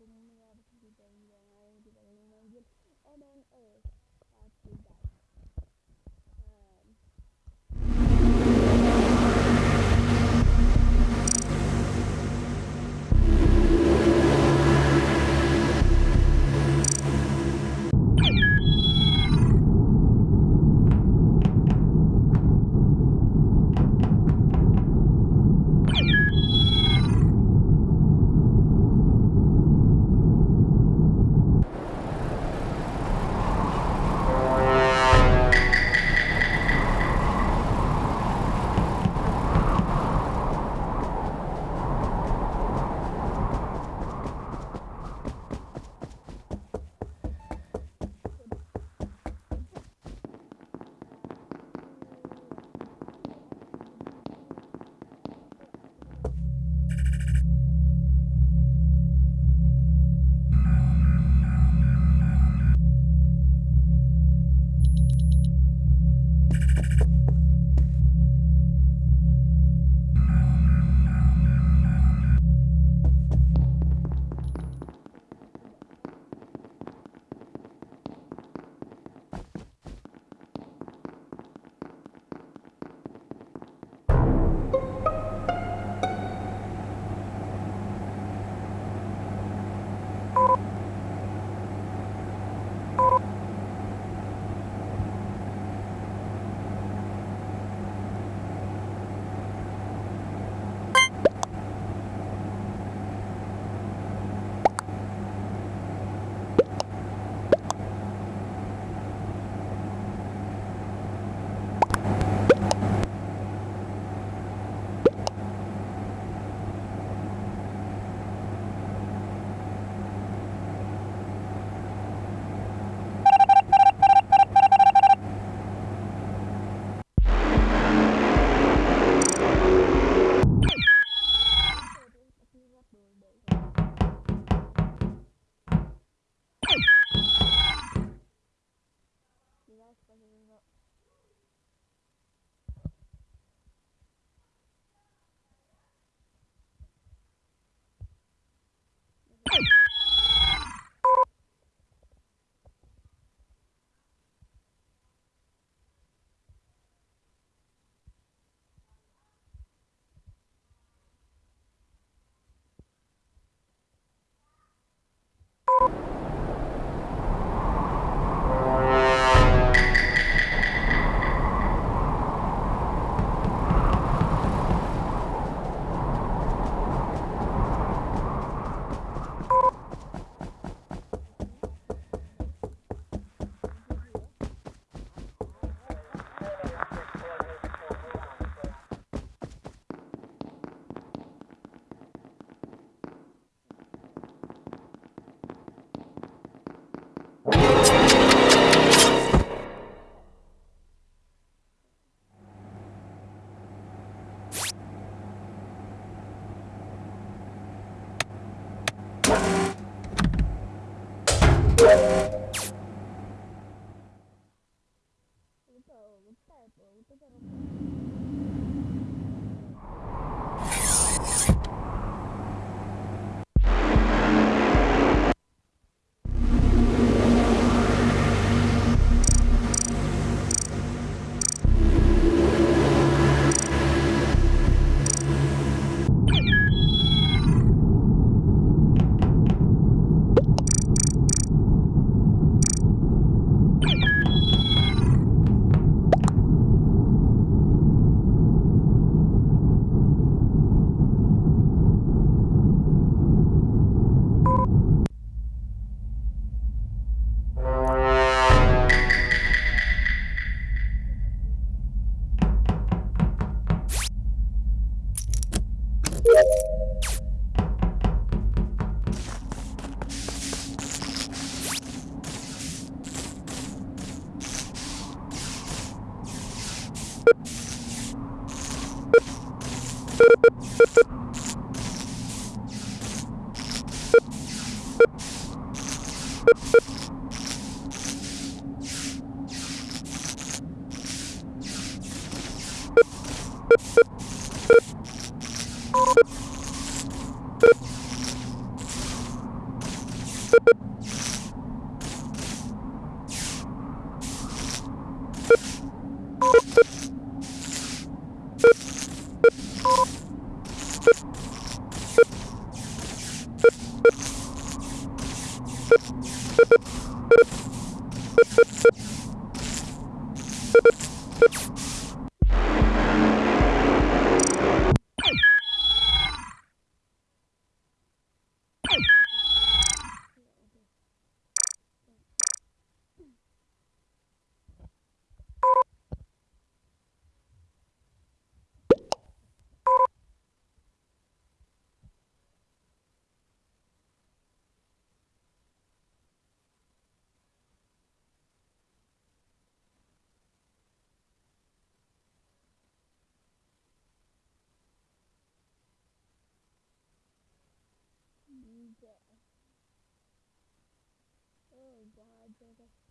att det där. Um, Fazla Ito, Thank you. There. Oh god, okay.